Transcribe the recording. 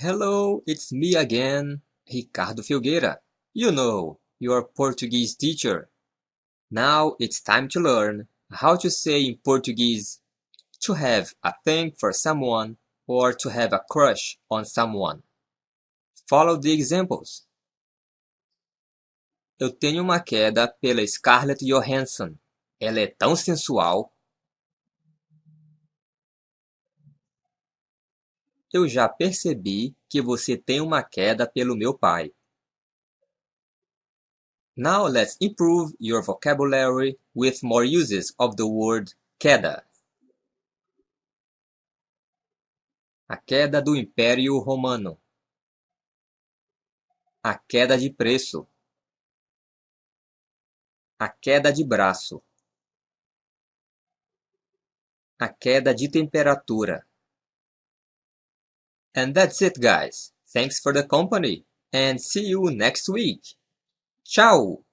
Hello, it's me again, Ricardo Filgueira. You know, your Portuguese teacher. Now it's time to learn how to say in Portuguese to have a thing for someone or to have a crush on someone. Follow the examples. Eu tenho uma queda pela Scarlett Johansson. Ela é tão sensual. Eu já percebi que você tem uma queda pelo meu pai. Now let's improve your vocabulary with more uses of the word queda. A queda do Império Romano. A queda de preço. A queda de braço. A queda de temperatura. And that's it guys. Thanks for the company and see you next week. Tchau!